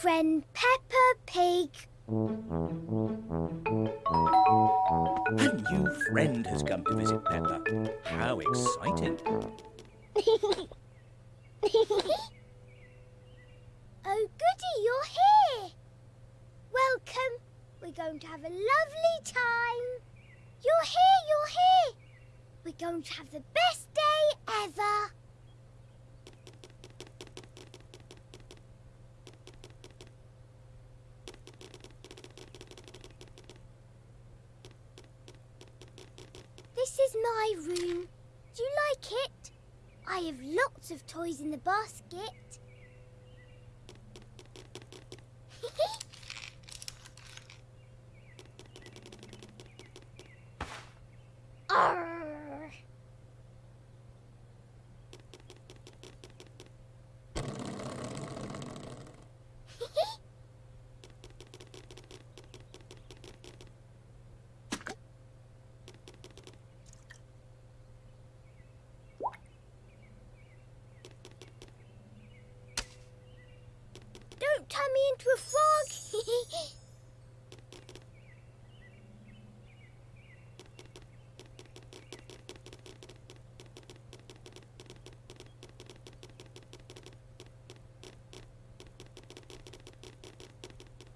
friend Peppa Pig. A new friend has come to visit Peppa. How exciting. oh, goody, you're here. Welcome. We're going to have a lovely time. You're here, you're here. We're going to have the best This is my room. Do you like it? I have lots of toys in the basket. Arr. Into a frog.